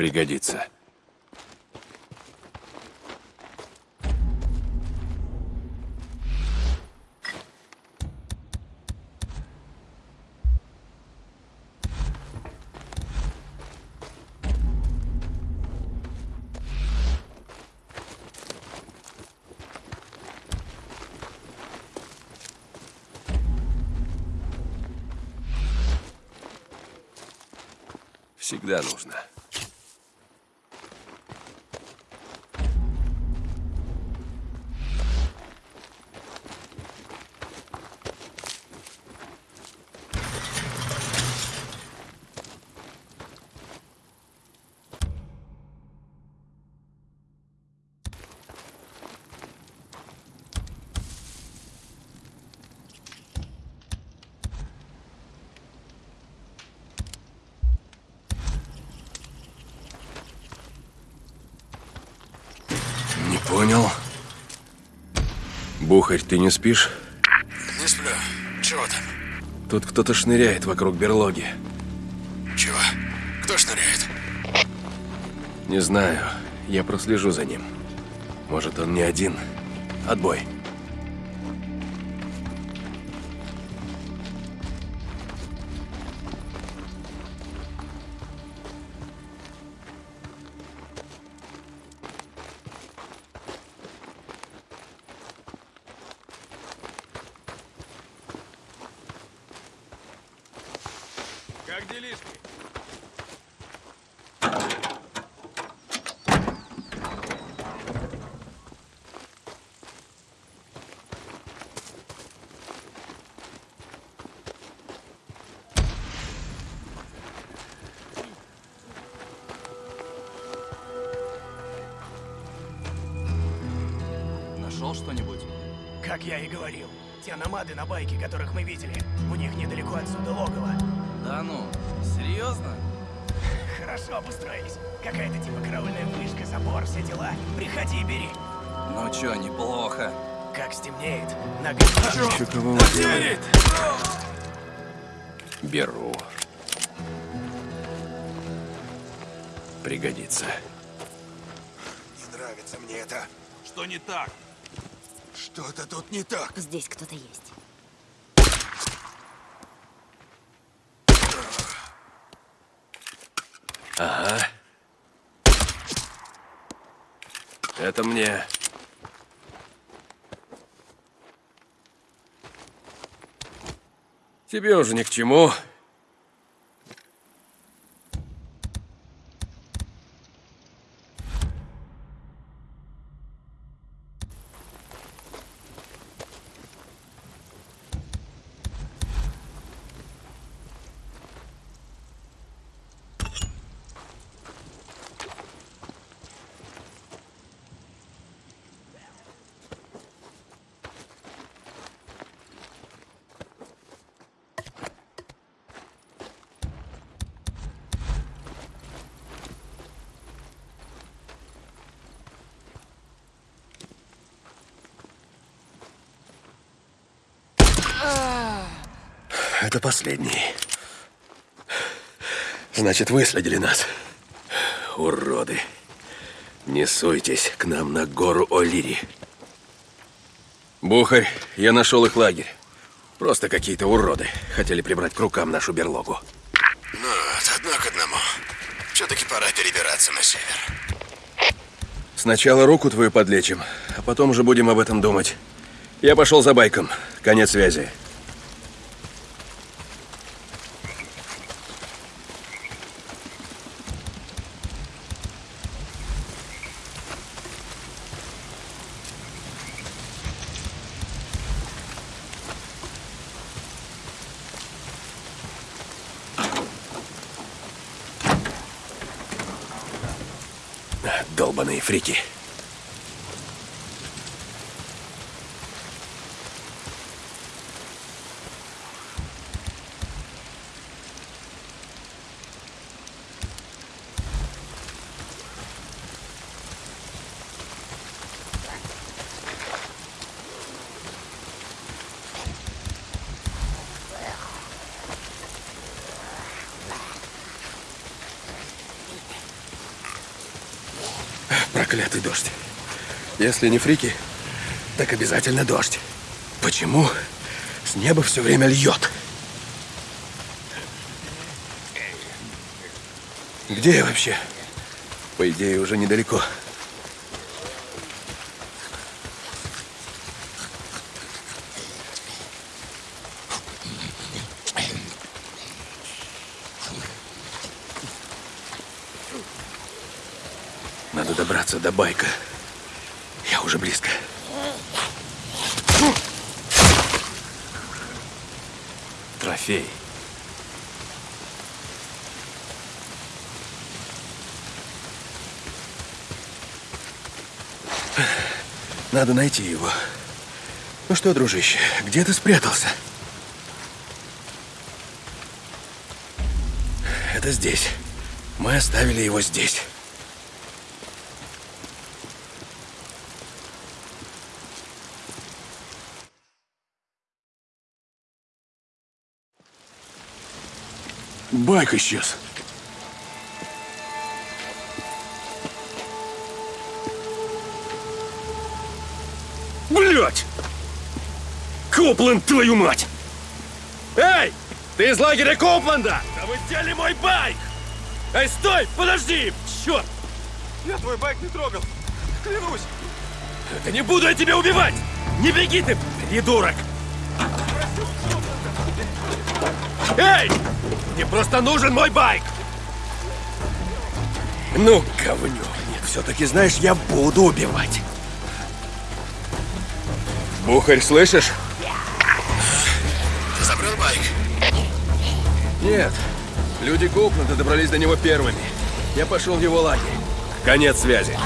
Пригодится. Всегда нужно. Не понял. Бухарь, ты не спишь? Не сплю. Чего там? Тут кто-то шныряет вокруг берлоги. Чего? Кто шныряет? Не знаю. Я прослежу за ним. Может, он не один. Отбой. Как делишки? Нашел что-нибудь? Как я и говорил, те намады на байке, которых мы видели, у них недалеко отсюда логово. Да ну, серьезно? Хорошо обустроились. Какая-то типа караульная вышка, забор, все дела. Приходи и бери. Ну чё, неплохо. Как стемнеет, на Еще кого? Беру. Пригодится. Не нравится мне это. Что не так? Что-то тут не так. Здесь кто-то есть. Ага. Это мне. Тебе уже ни к чему. Это последний. Значит, выследили нас. Уроды. Не суйтесь к нам на гору О'Лири. Бухарь, я нашел их лагерь. Просто какие-то уроды. Хотели прибрать к рукам нашу берлогу. Ну, одно к одному. Все-таки пора перебираться на север. Сначала руку твою подлечим, а потом уже будем об этом думать. Я пошел за байком. Конец связи. Долбаные Проклятый дождь. Если не фрики, так обязательно дождь. Почему с неба все время льет? Где я вообще? По идее, уже недалеко. Надо добраться до байка. Я уже близко. Трофей. Надо найти его. Ну что, дружище, где ты спрятался? Это здесь. Мы оставили его здесь. Байк исчез. Блять! Копленд, твою мать! Эй! Ты из лагеря Копленда! Да вы взяли мой байк! Эй, стой! Подожди! Черт! Я твой байк не трогал. Клянусь. Да не буду я тебя убивать! Не беги ты, придурок! Эй! Мне просто нужен мой байк! Ну, говнюк. Нет, все-таки, знаешь, я буду убивать. Бухарь, слышишь? Ты забрал байк? Нет. Люди Копленда добрались до него первыми. Я пошел в его лагерь. Конец связи.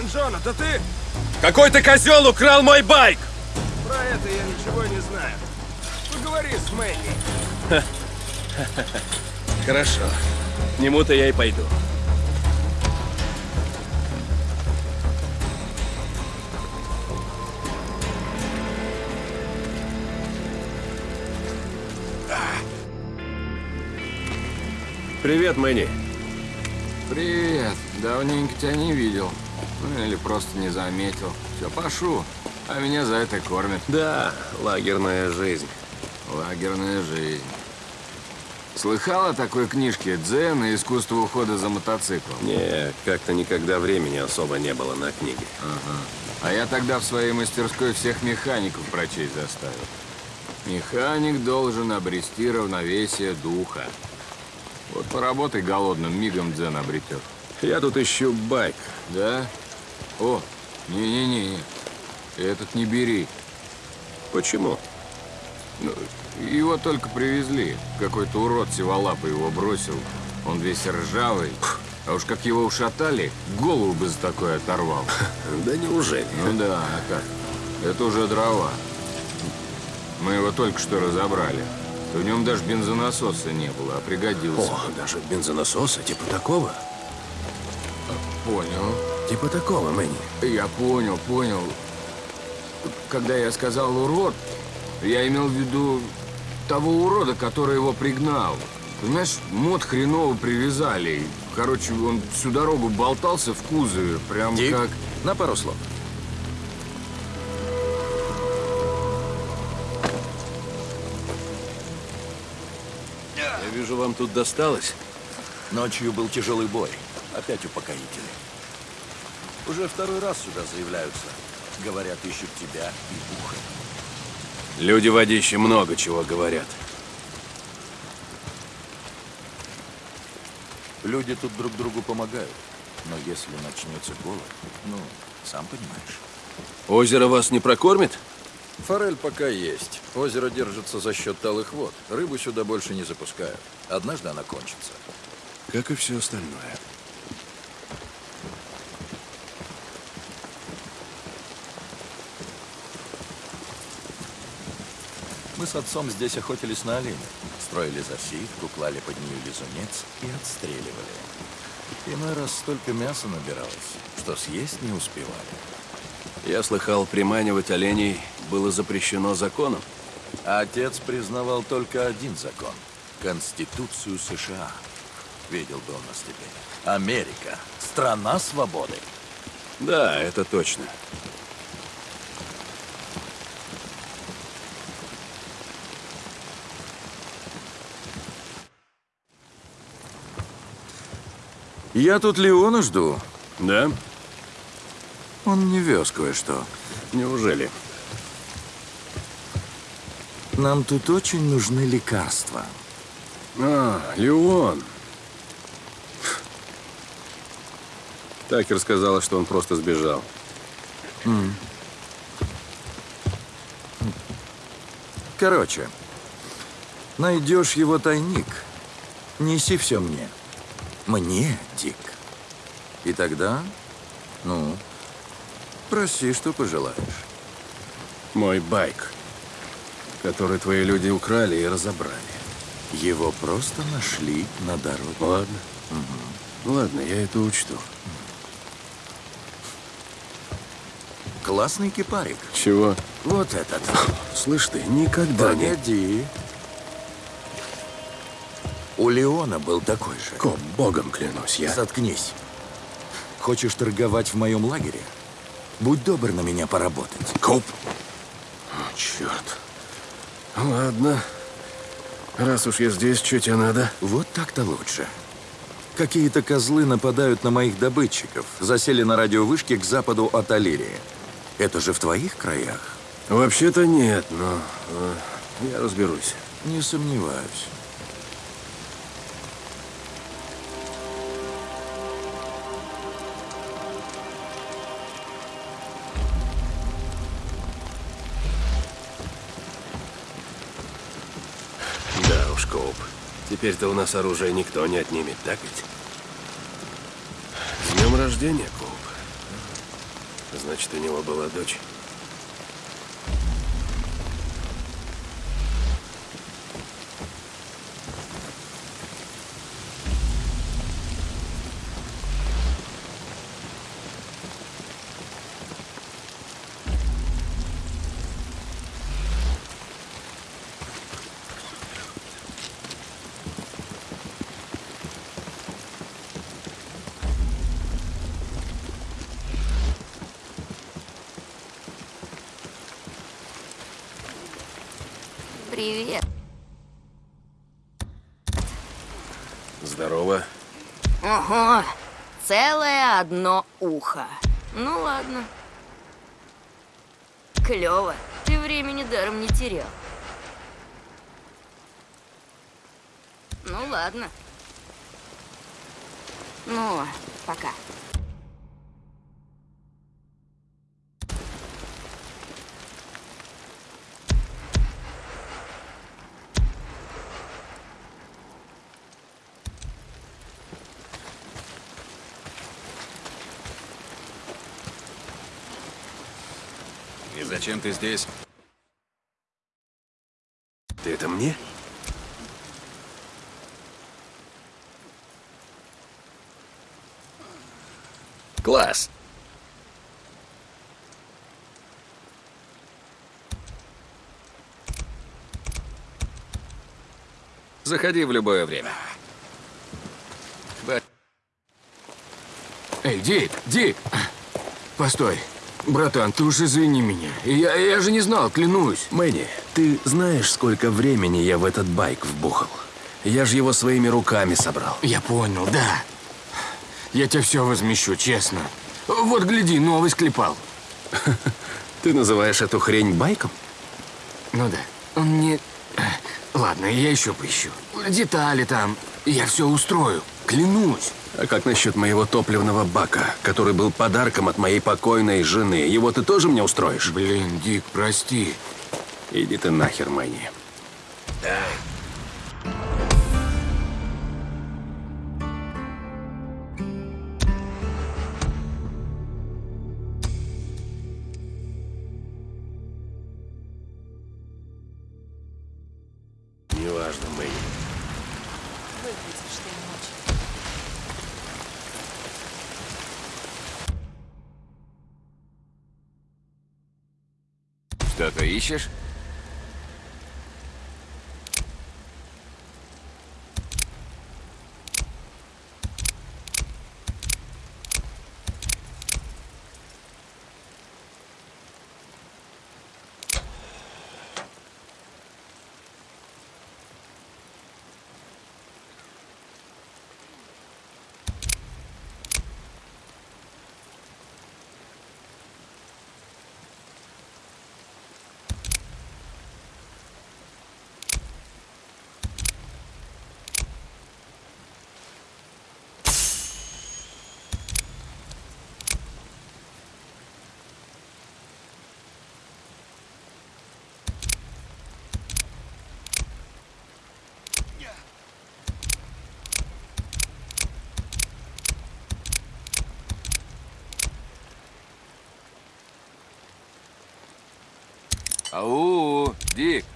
Сен-Джон, это ты? Какой-то козел украл мой байк! Про это я ничего не знаю. Поговори с Мэнни. Хорошо. К нему-то я и пойду. Привет, Мэнни. Привет. Давненько тебя не видел. Ну, или просто не заметил. Все, пошу. А меня за это кормят. Да, лагерная жизнь. Лагерная жизнь. Слыхал о такой книжке «Дзен и искусство ухода за мотоциклом»? Не, как-то никогда времени особо не было на книги. А я тогда в своей мастерской всех механиков прочесть заставил. Механик должен обрести равновесие духа. Вот поработай голодным, мигом дзен обретет. Я тут ищу байк. Да? О, не-не-не, этот не бери. Почему? Ну, его только привезли. Какой-то урод сиволапый его бросил. Он весь ржавый. А уж как его ушатали, голову бы за такое оторвал. Да неужели? Ну да, а как? Это уже дрова. Мы его только что разобрали. В нем даже бензонасоса не было, а пригодился. О, даже бензонасоса типа такого? Понял. Типа такого, Мэнни. Я понял, понял. Когда я сказал «урод», я имел в виду того урода, который его пригнал. Знаешь, мод хреново привязали. Короче, он всю дорогу болтался в кузове, прям Дик, как... на пару слов. Я вижу, вам тут досталось. Ночью был тяжелый бой. Опять упокоители. Уже второй раз сюда заявляются. Говорят, ищут тебя и ухо. Люди водище много чего говорят. Люди тут друг другу помогают. Но если начнется голод, ну, сам понимаешь. Озеро вас не прокормит? Форель пока есть. Озеро держится за счет талых вод. Рыбу сюда больше не запускают. Однажды она кончится. Как и все остальное. Мы с отцом здесь охотились на оленя. Строили засидку, клали под нее лизунец и отстреливали. Иной раз столько мяса набиралось, что съесть не успевали. Я слыхал, приманивать оленей было запрещено законом. А отец признавал только один закон – Конституцию США. Видел бы он нас теперь. Америка – страна свободы. Да, это точно. Я тут Леона жду. Да? Он мне вез кое-что. Неужели? Нам тут очень нужны лекарства. А, Леон. Такер сказала, что он просто сбежал. Короче, найдешь его тайник, неси все мне. Мне, Дик. И тогда, ну, проси, что пожелаешь. Мой байк, который твои люди украли и разобрали. Его просто нашли на дороге. Ладно. Ладно, я это учту. Классный кипарик. Чего? Вот этот. Слышь ты, никогда не... Погоди. У Леона был такой же. Коп, богом клянусь, я... Заткнись. Хочешь торговать в моем лагере? Будь добр на меня поработать. Коп? О, черт. Ладно. Раз уж я здесь, что тебе надо? Вот так-то лучше. Какие-то козлы нападают на моих добытчиков. Засели на радиовышке к западу от Алирии. Это же в твоих краях? Вообще-то нет, но э, я разберусь. Не сомневаюсь. Теперь-то у нас оружие никто не отнимет, так ведь? С днем рождения, Коуп. Значит, у него была дочь. Ухо. Ну ладно. Клево. Ты времени даром не терял. Ну ладно. Ну, пока. Зачем ты здесь? Ты это мне? Класс. Заходи в любое время. Эй, Дик, Дик! Постой. Братан, ты уж извини меня. Я, я же не знал, клянусь. Мэнни, ты знаешь, сколько времени я в этот байк вбухал? Я же его своими руками собрал. Я понял, да. Я тебе все возмещу, честно. Вот, гляди, новый склепал. Ты называешь эту хрень байком? Ну да, он не... Ладно, я еще поищу. Детали там. Я все устрою, клянусь. А как насчет моего топливного бака, который был подарком от моей покойной жены? Его ты тоже мне устроишь? Блин, Дик, прости. Иди ты нахер, Мэнни. Ищешь? Ау, Дик.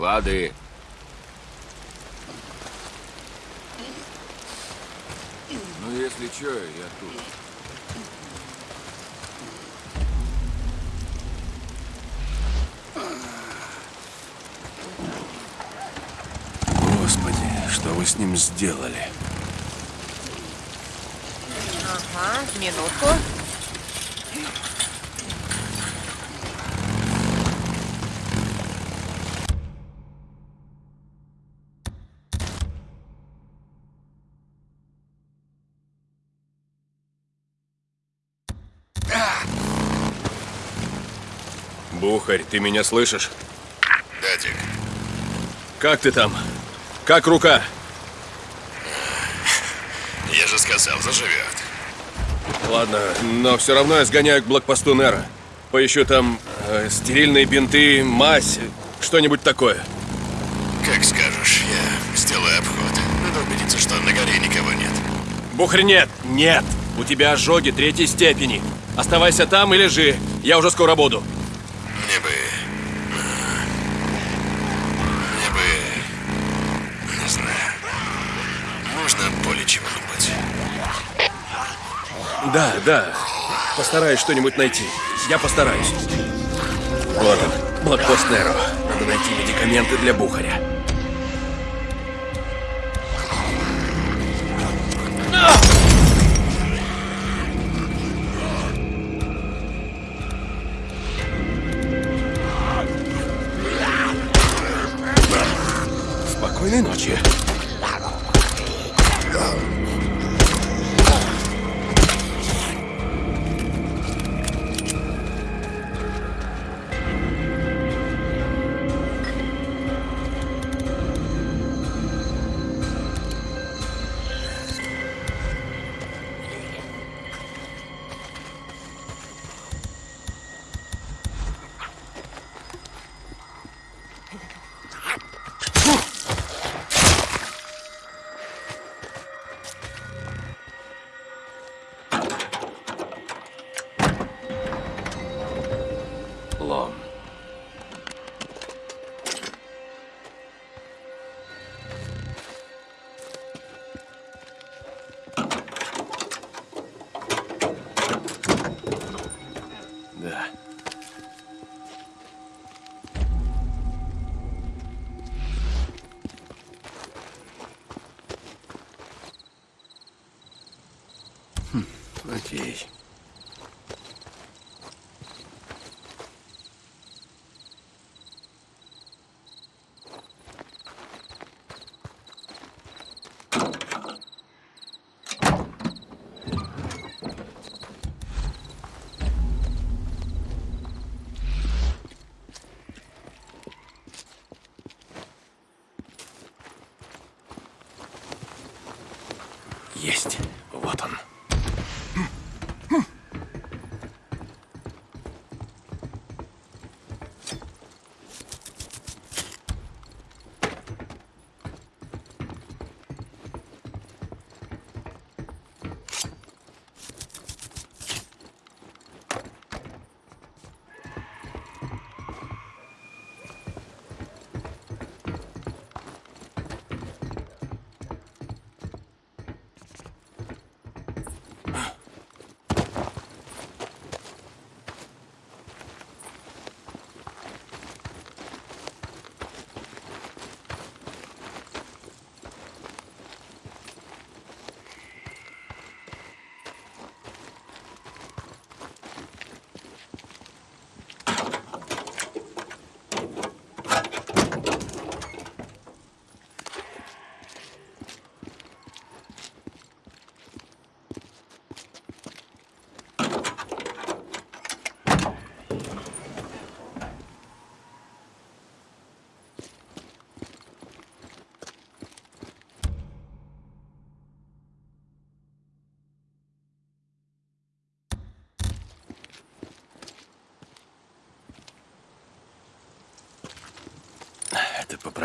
Лады. Ну, если что, я тут. Господи, что вы с ним сделали? Ага, минутку. Бухарь, ты меня слышишь? Да, Дик. Как ты там? Как рука? Я же сказал, заживет. Ладно, но все равно я сгоняю к блокпосту Нера. Поищу там э, стерильные бинты, мазь, что-нибудь такое. Как скажешь, я сделаю обход. Надо убедиться, что на горе никого нет. Бухарь, нет! Нет! У тебя ожоги третьей степени. Оставайся там и лежи. Я уже скоро буду. Мне бы... э, Мне бы... Не знаю. Можно более чего-нибудь. Да, да. Постараюсь что-нибудь найти. Я постараюсь. Вот он, блокпост Неро. Надо найти медикаменты для Бухаря. Natürlich.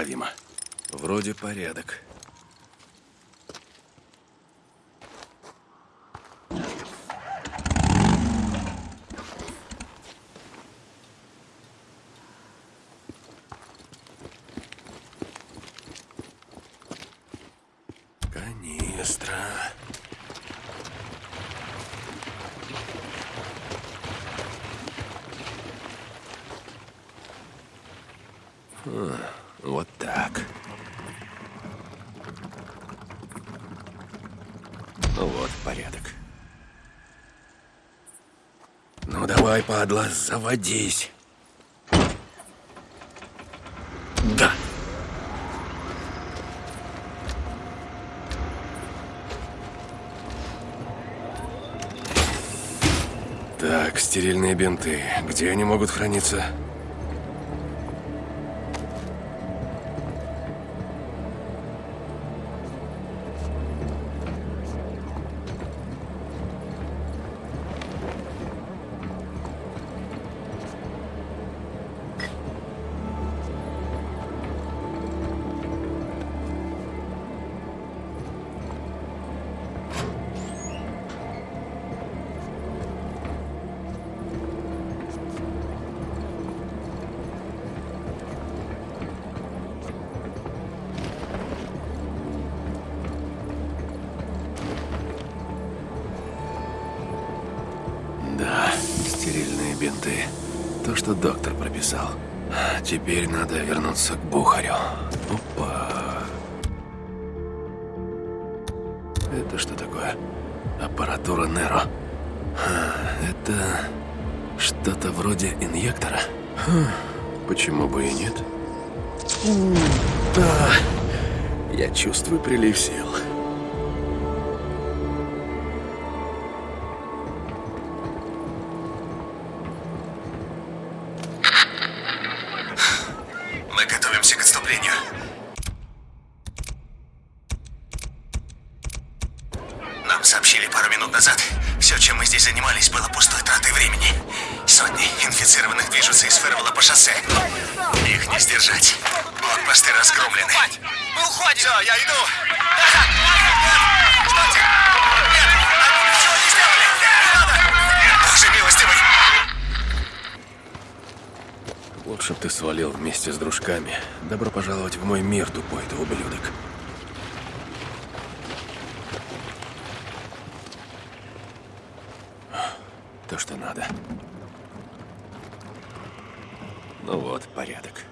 Это поправимо. Вроде порядок. Канистра. А, вот так. Ну вот, порядок. Ну давай, падла, заводись. Да. Так, стерильные бинты. Где они могут храниться? Движутся из Фервелла по шоссе. Их не сдержать. Блокпосты разгромлены. Мы уходим! Все, я иду! Нет! Стойте! Нет! Они ничего не сделали! Не надо! Боже милостивый! Лучше б ты свалил вместе с дружками. Добро пожаловать в мой мир, тупой ты ублюдок. То, что надо. Ну вот, порядок.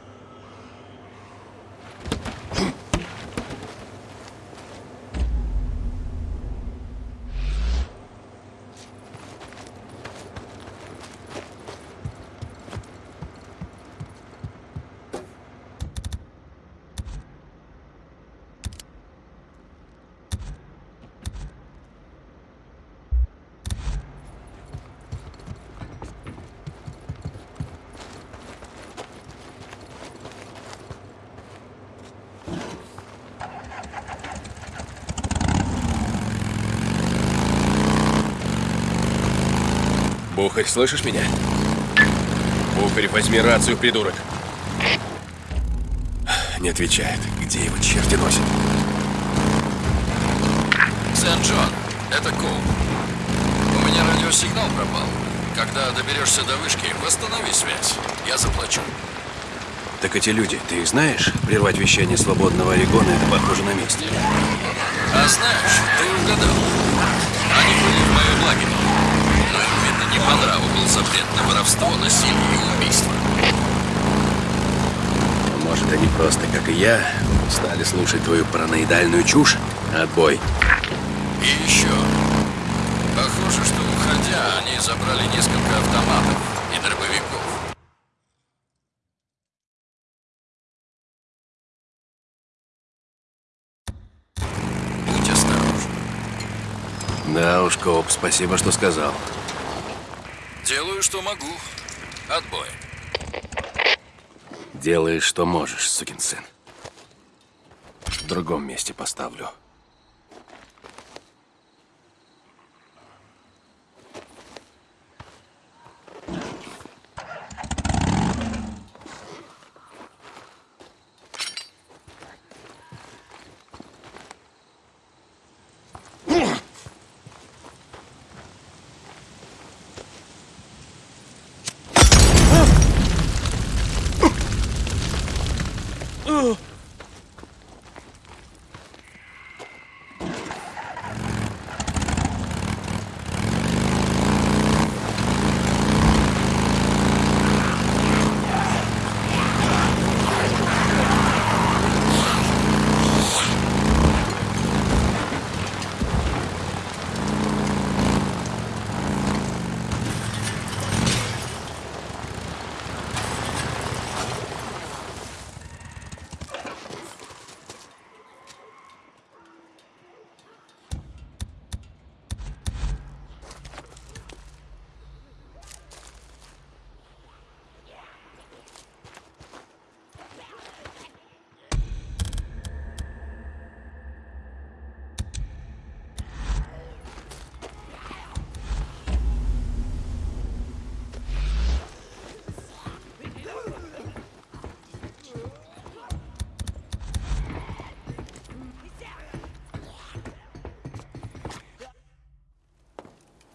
Бухарь, слышишь меня? Бухарь, возьми рацию, придурок. Не отвечает. Где его черти носят? Сент-Джон, это Коул. У меня радиосигнал пропал. Когда доберешься до вышки, восстанови связь. Я заплачу. Так эти люди, ты их знаешь? Прервать вещание свободного Орегона это похоже на месть. А знаешь, ты угадал. Они были в моем лагере. Но им, видно, не по нраву был запрет на воровство, насилие и убийство. Может, они просто, как и я, стали слушать твою параноидальную чушь? Отбой. И еще. Похоже, что уходя, они забрали несколько автоматов и дробовиков. Будь осторожен. Да уж, Коп, спасибо, что сказал. Делаю, что могу. Отбой. Делаешь, что можешь, сукин сын. В другом месте поставлю.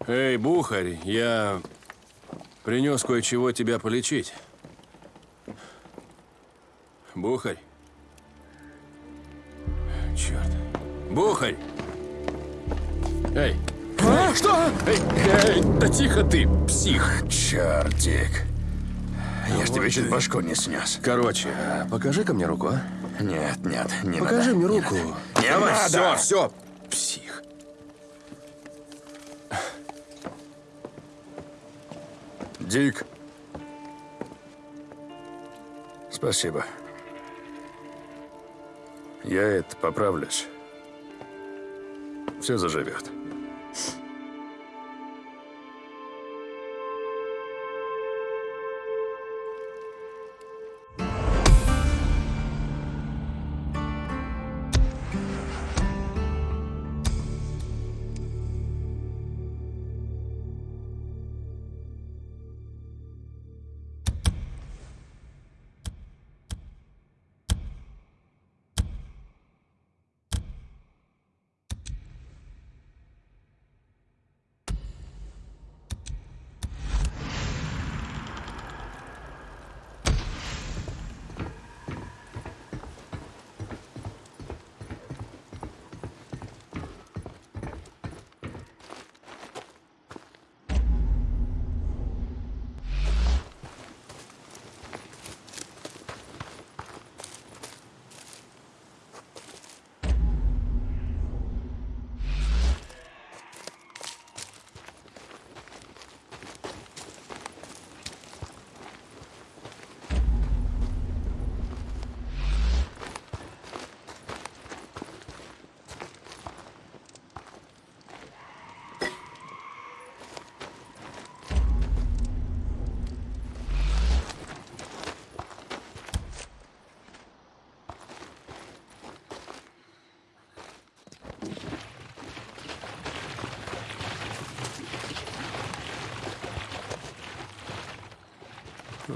Эй, Бухарь, я принес кое-чего тебя полечить. Бухарь. Черт. Бухарь! Эй! А, что? Эй, эй, да тихо ты, псих! Черт, Дик. Я ж тебе чуть башку не снес. Короче, покажи-ка мне руку, а? Нет, нет, не Покажи надо. мне не руку. надо. Не надо. Все, все, Дик. Спасибо. Я это поправлюсь. Все заживет.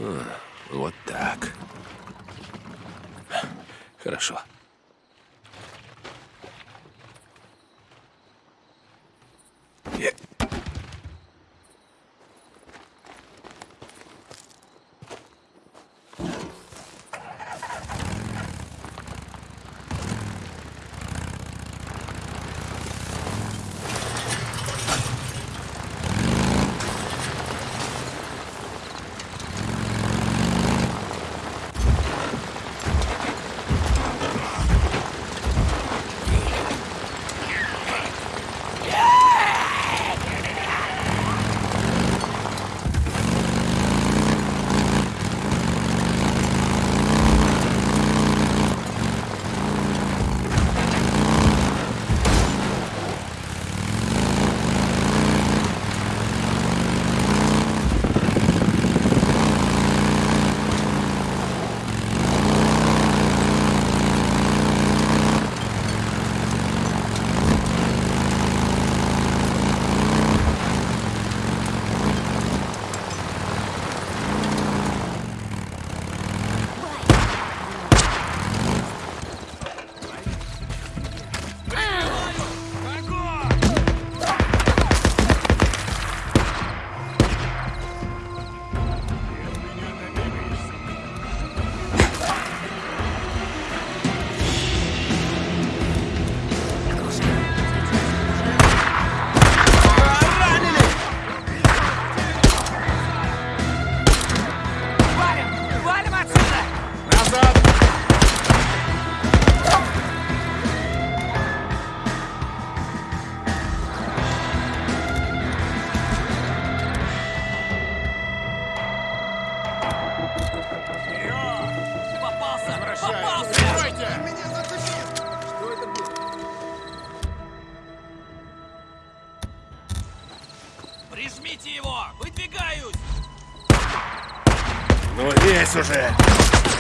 Вот Лезь уже!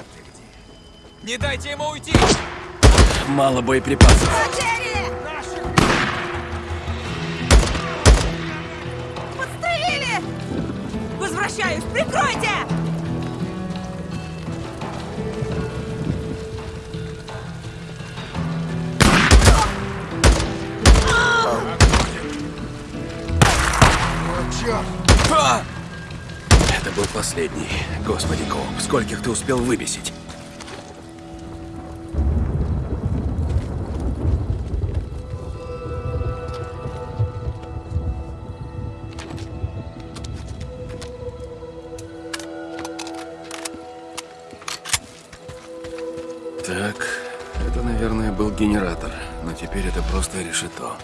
Вот ты где. Не дайте ему уйти! Мало боеприпасов. Подстрелили! Возвращаюсь! Прикройте! Вот черт. Последний. Господи, Коуп, скольких ты успел выбесить? Так, это, наверное, был генератор, но теперь это просто решето.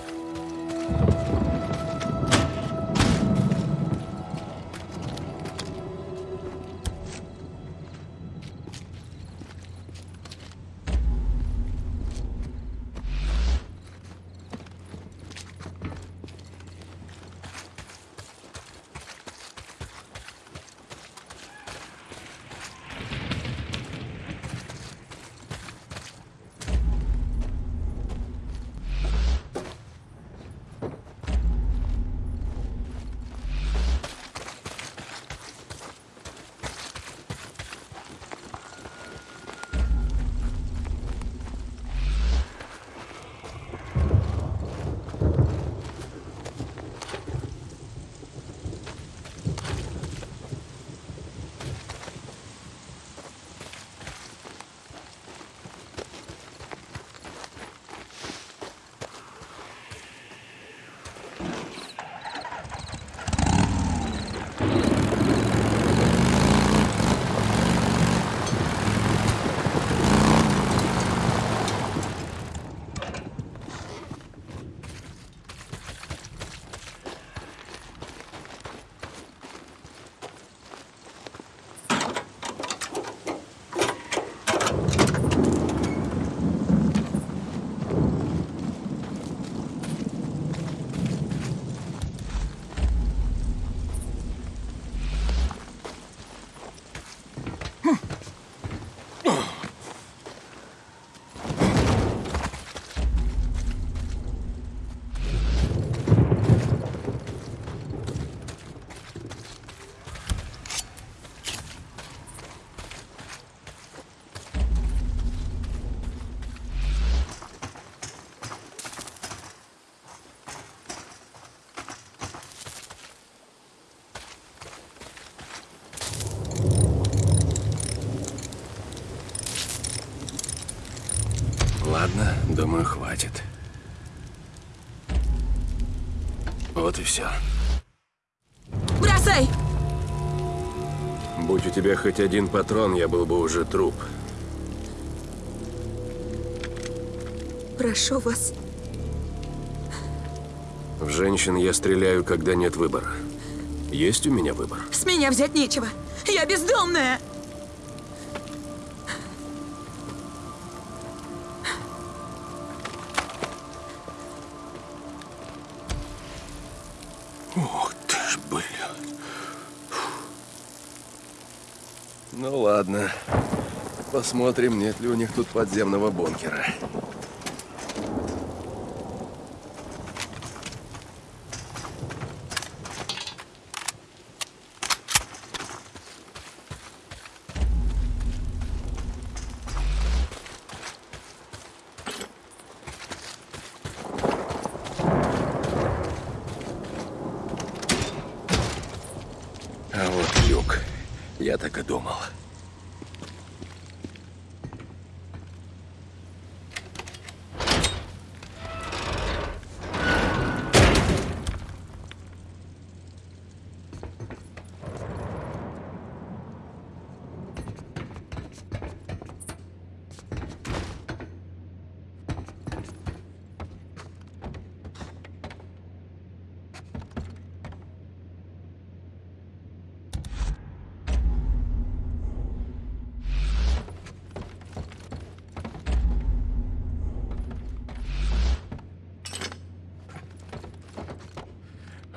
Хватит. Вот и все. Бросай! Будь у тебя хоть один патрон, я был бы уже труп. Прошу вас. В женщин я стреляю, когда нет выбора. Есть у меня выбор? С меня взять нечего. Я бездомная. Посмотрим, нет ли у них тут подземного бункера. А вот люк. Я так и думал.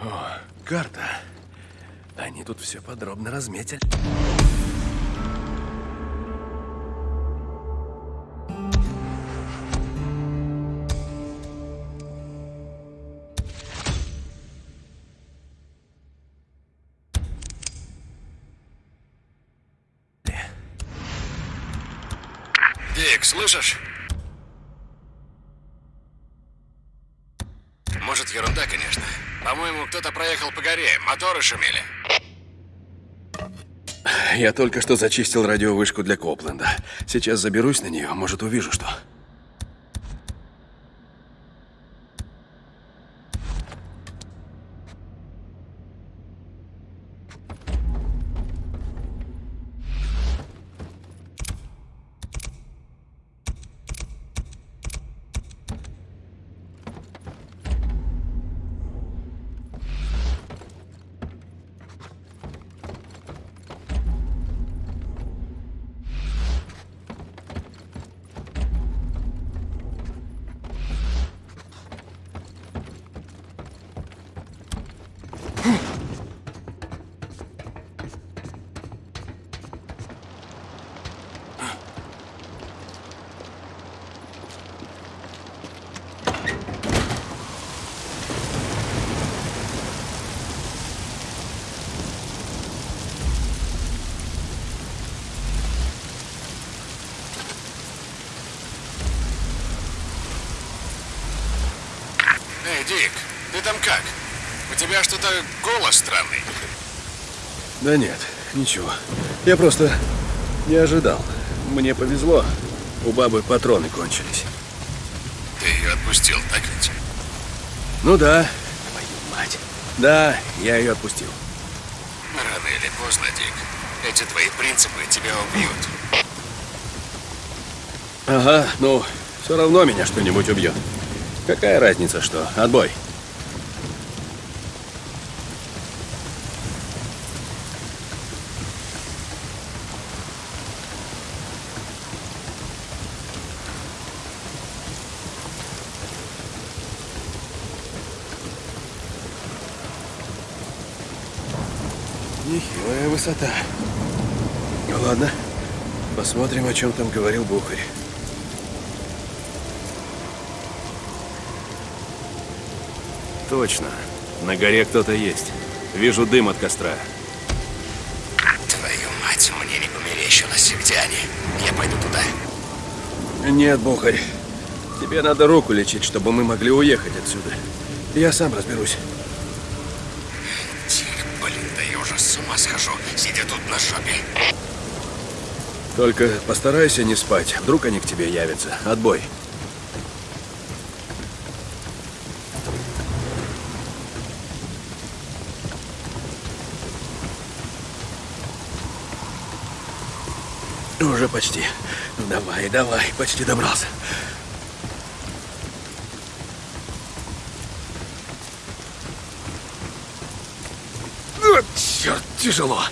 О, карта. Они тут все подробно разметили. Дик, слышишь? Может, ерунда, конечно. По-моему, кто-то проехал по горе, моторы шумели. Я только что зачистил радиовышку для Копленда. Сейчас заберусь на нее, может, увижу что. Эй, Дик, ты там как? У тебя что-то голос странный. Да нет, ничего. Я просто не ожидал. Мне повезло. У бабы патроны кончились. Ты ее отпустил, так ведь? Ну да. Твою мать. Да, я ее отпустил. Рано или поздно, Дик. Эти твои принципы тебя убьют. Ага, ну, все равно меня что-нибудь убьет. Какая разница, что? Отбой. Высота. Ну ладно, посмотрим, о чем там говорил Бухарь. Точно. На горе кто-то есть. Вижу дым от костра. Твою мать, мне не померещилось. Где они? Я пойду туда. Нет, Бухарь. Тебе надо руку лечить, чтобы мы могли уехать отсюда. Я сам разберусь. на жопе. Только постарайся не спать. Вдруг они к тебе явятся. Отбой. Уже почти. Давай, давай, почти добрался. Ну, черт, тяжело.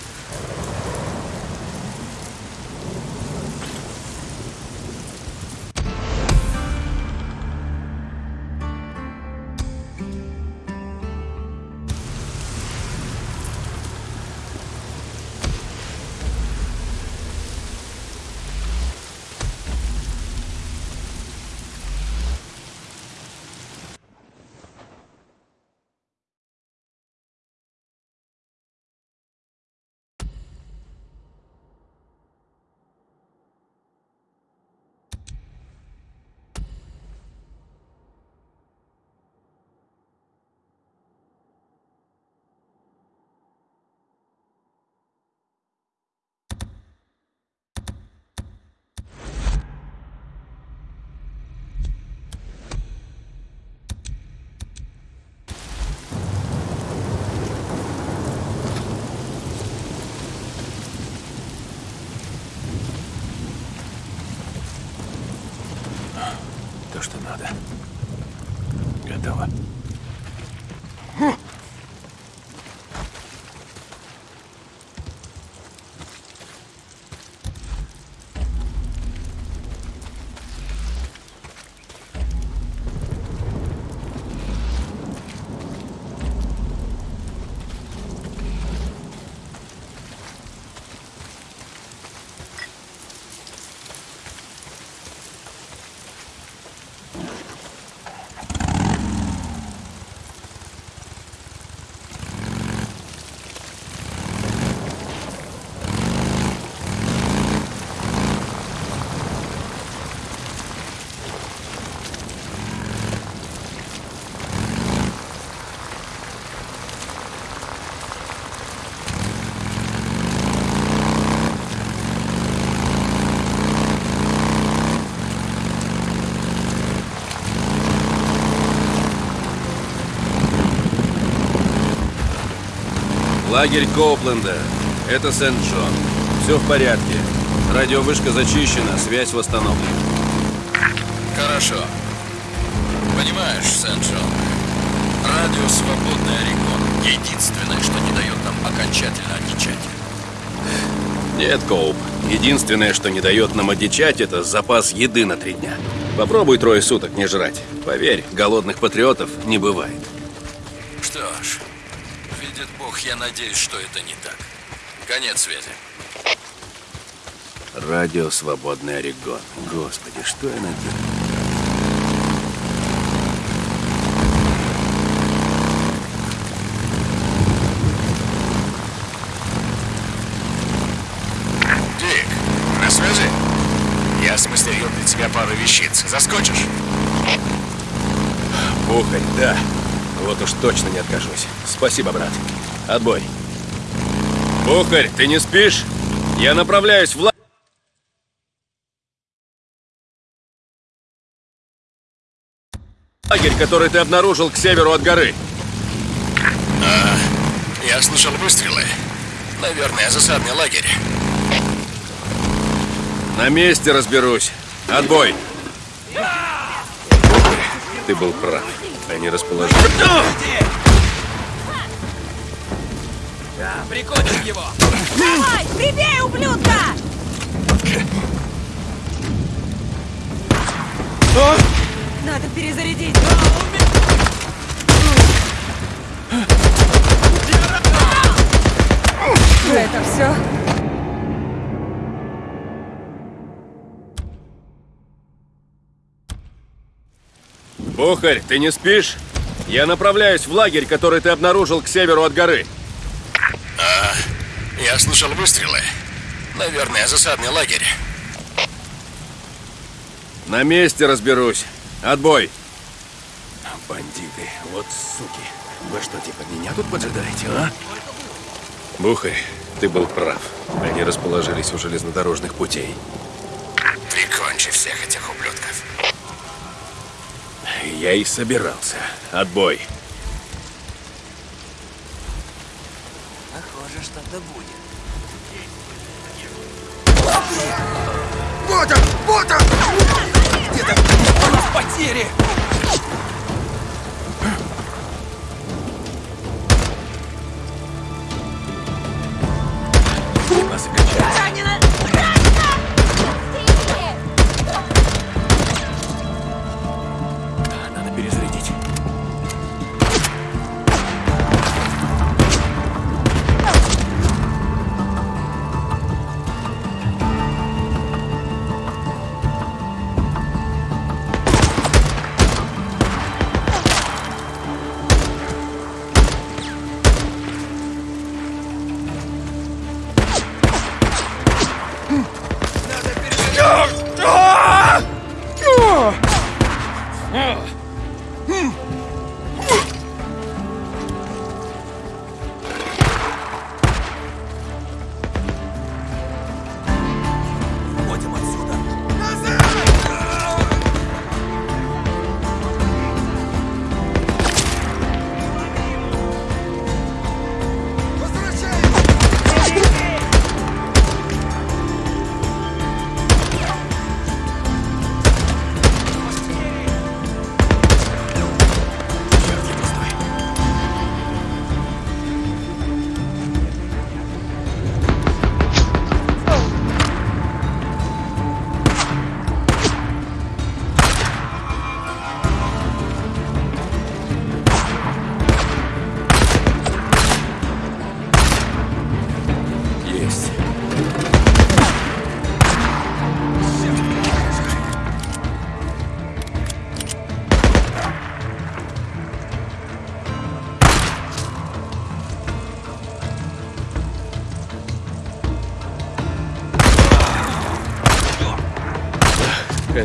Лагерь Коупленда. Это Сент-Джон. Все в порядке. Радиовышка зачищена, связь восстановлена. Хорошо. Понимаешь, Сент-Джон, радио «Свободный Орегон» — единственное, что не дает нам окончательно одичать. Нет, Коуп. Единственное, что не дает нам одичать, это запас еды на три дня. Попробуй трое суток не жрать. Поверь, голодных патриотов не бывает. Бог, я надеюсь, что это не так. Конец связи. Радио «Свободный Орегон». Господи, что я наделал? Дик, на связи? Я смастерил для тебя пару вещиц. Заскочишь? Бухарь, да. Вот уж точно не откажусь. Спасибо, брат. Отбой. Бухарь, ты не спишь? Я направляюсь в ла... лагерь, который ты обнаружил к северу от горы. Я слышал выстрелы. Наверное, засадный лагерь. На месте разберусь. Отбой. Ты был прав. Они расположились. Давай, прибей, ублюдка! Надо перезарядить. Это все? Бухарь, ты не спишь? Я направляюсь в лагерь, который ты обнаружил к северу от горы. Я слышал выстрелы. Наверное, засадный лагерь. На месте разберусь. Отбой. Бандиты, вот суки. Вы что, типа меня тут поджидаете, а? Бухарь, ты был прав. Они расположились у железнодорожных путей. Прикончи всех этих ублюдков. Я и собирался. Отбой. Похоже, что-то будет. Вот он! Вот он! Потери!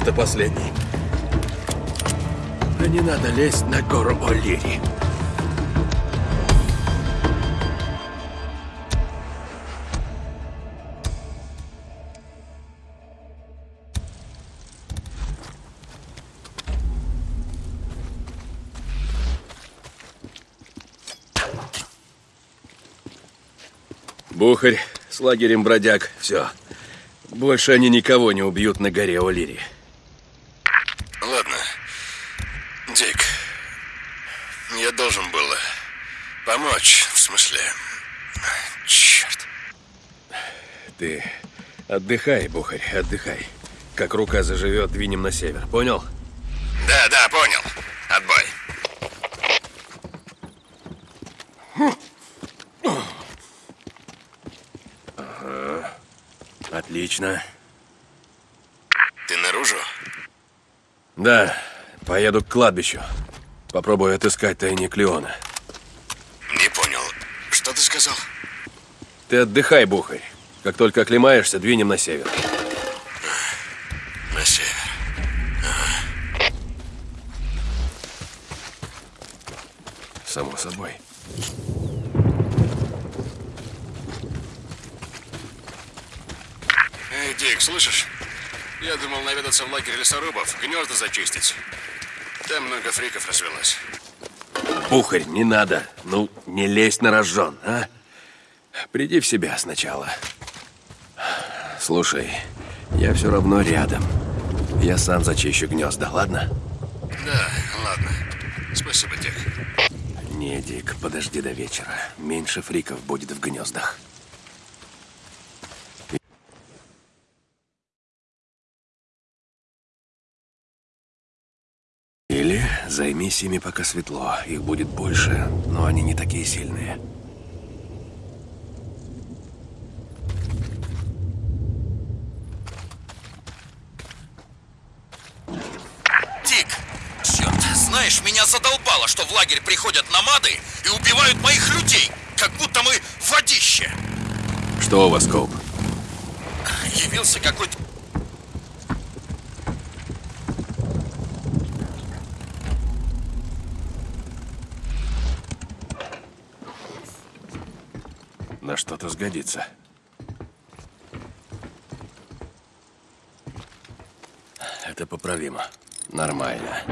Это последний. Да не надо лезть на гору О'Лири. Бухарь с лагерем бродяг. Все. Больше они никого не убьют на горе О'Лири. Ладно. Дик, я должен был помочь, в смысле... Черт. Ты отдыхай, Бухарь, отдыхай. Как рука заживет, двинем на север. Понял? Да, да, понял. Отбой. Отлично. Ты наружу? Да, поеду к кладбищу. Попробую отыскать тайник Леона. Не понял. Что ты сказал? Ты отдыхай, Бухарь. Как только оклемаешься, двинем на север. На север. Само собой. Эй, Дик, слышишь? Я думал наведаться в лагерь лесорубов, гнезда зачистить. Там много фриков развелось. Бухарь, не надо. Ну, не лезь на рожон, а? Приди в себя сначала. Слушай, я все равно рядом. Я сам зачищу гнезда, ладно? Да, ладно. Спасибо, Дик. Не, Дик, подожди до вечера. Меньше фриков будет в гнездах. Или займись ими, пока светло. Их будет больше, но они не такие сильные. Дик! Черт, знаешь, меня задолбало, что в лагерь приходят намады и убивают моих людей, как будто мы водище. Что у вас, Коуп? Явился какой-то... На что-то сгодится. Это поправимо. Нормально.